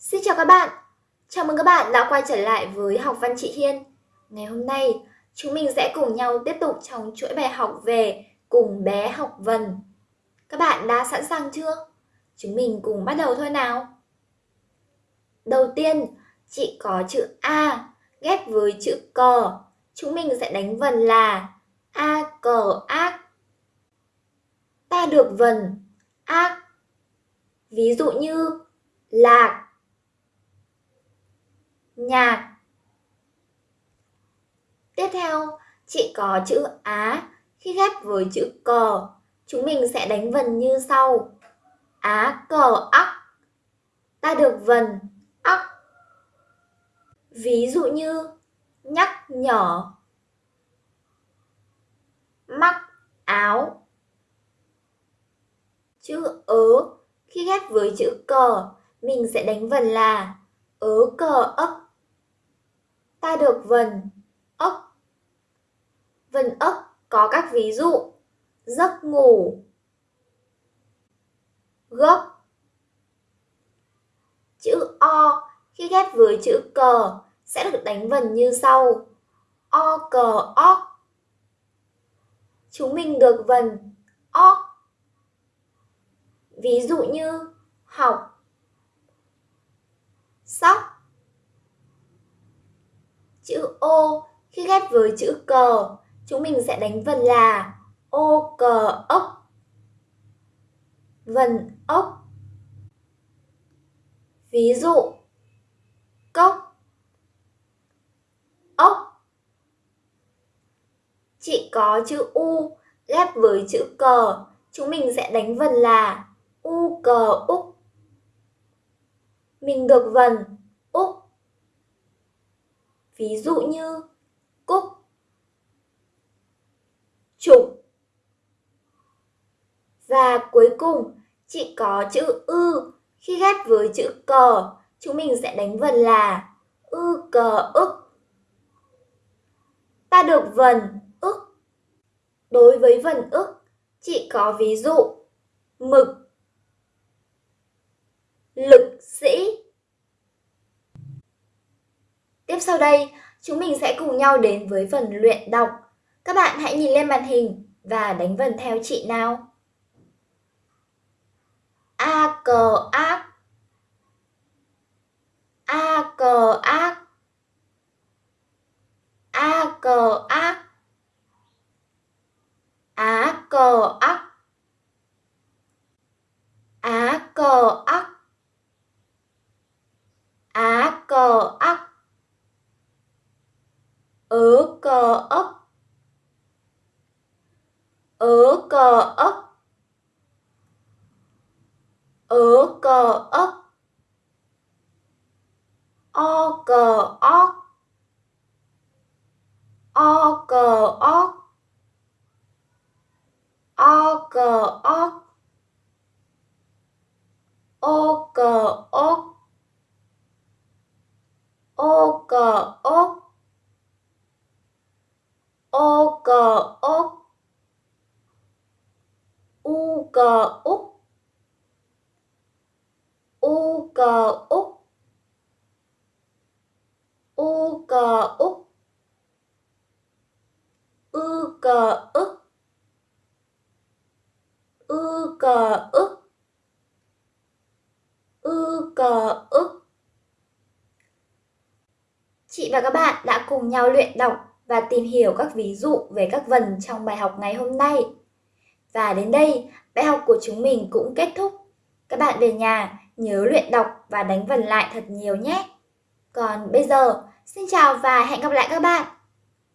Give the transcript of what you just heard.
Xin chào các bạn, chào mừng các bạn đã quay trở lại với học văn chị Hiên. Ngày hôm nay, chúng mình sẽ cùng nhau tiếp tục trong chuỗi bài học về cùng bé học vần. Các bạn đã sẵn sàng chưa? Chúng mình cùng bắt đầu thôi nào. Đầu tiên, chị có chữ A ghép với chữ cờ. Chúng mình sẽ đánh vần là A cờ ác. Ta được vần ác. Ví dụ như lạc nhạc. Tiếp theo, chị có chữ Á khi ghép với chữ cờ. Chúng mình sẽ đánh vần như sau. Á cờ ắc. Ta được vần ắc. Ví dụ như nhắc nhở, mắc áo. Chữ ớ khi ghép với chữ cờ, mình sẽ đánh vần là ớ cờ ấp ta được vần ốc. Vần ốc có các ví dụ giấc ngủ, gốc. Chữ O khi ghép với chữ cờ sẽ được đánh vần như sau. O cờ óc. Chúng mình được vần óc. Ví dụ như học, Chữ ô khi ghép với chữ cờ, chúng mình sẽ đánh vần là ô cờ ốc. Vần ốc. Ví dụ cốc ốc chị có chữ U ghép với chữ cờ, chúng mình sẽ đánh vần là U cờ úc. Mình được vần úc ví dụ như cúc, trục. Và cuối cùng, chỉ có chữ ư khi ghép với chữ cờ, chúng mình sẽ đánh vần là ư cờ ức. Ta được vần ức. Đối với vần ức, chỉ có ví dụ mực, sau đây, chúng mình sẽ cùng nhau đến với phần luyện đọc. Các bạn hãy nhìn lên màn hình và đánh vần theo chị nào. A cờ ác A cờ ác A cờ ác Á cờ ác Á cờ ác Á cờ ác ớ cờ ốc ớ cờ ốc ớ cờ ốc o cờ óc o cờ óc o cờ óc o cờ ốc o cờ ốc ô cờ ốc u cờ úc. U cờ úc. U cờ úc. Ư cờ ức. Ư cờ ức. Ư cờ ức. Chị và các bạn đã cùng nhau luyện đọc và tìm hiểu các ví dụ về các vần trong bài học ngày hôm nay. Và đến đây, bài học của chúng mình cũng kết thúc. Các bạn về nhà nhớ luyện đọc và đánh vần lại thật nhiều nhé. Còn bây giờ, xin chào và hẹn gặp lại các bạn.